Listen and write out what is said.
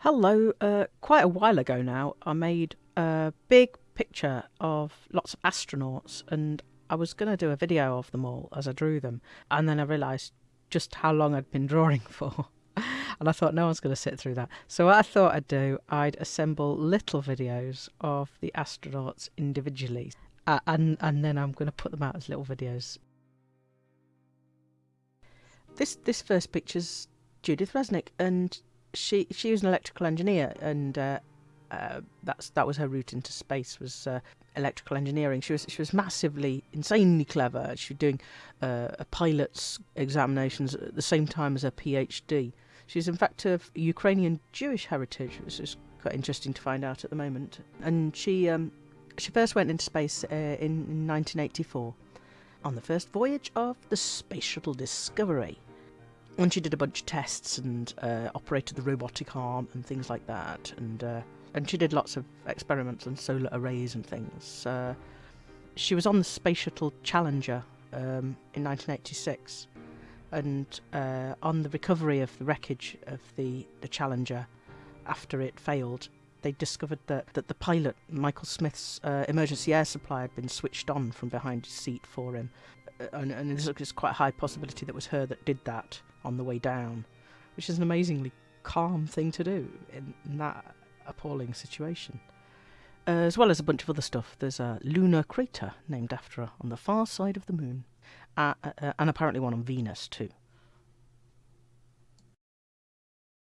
Hello, uh, quite a while ago now, I made a big picture of lots of astronauts and I was going to do a video of them all as I drew them. And then I realised just how long I'd been drawing for. and I thought no one's going to sit through that. So what I thought I'd do, I'd assemble little videos of the astronauts individually. Uh, and, and then I'm going to put them out as little videos. This, this first picture's Judith Resnik and she she was an electrical engineer, and uh, uh, that's that was her route into space was uh, electrical engineering. She was she was massively, insanely clever. She was doing uh, a pilot's examinations at the same time as her PhD. She's in fact of Ukrainian Jewish heritage, which is quite interesting to find out at the moment. And she um, she first went into space uh, in, in 1984 on the first voyage of the Space Shuttle Discovery and she did a bunch of tests and uh, operated the robotic arm and things like that and uh, and she did lots of experiments on solar arrays and things uh, she was on the space shuttle challenger um, in 1986 and uh, on the recovery of the wreckage of the, the challenger after it failed they discovered that, that the pilot michael smith's uh, emergency air supply had been switched on from behind his seat for him and, and there's quite a high possibility that was her that did that on the way down, which is an amazingly calm thing to do in, in that appalling situation. Uh, as well as a bunch of other stuff. There's a lunar crater named after her on the far side of the moon, uh, uh, and apparently one on Venus too.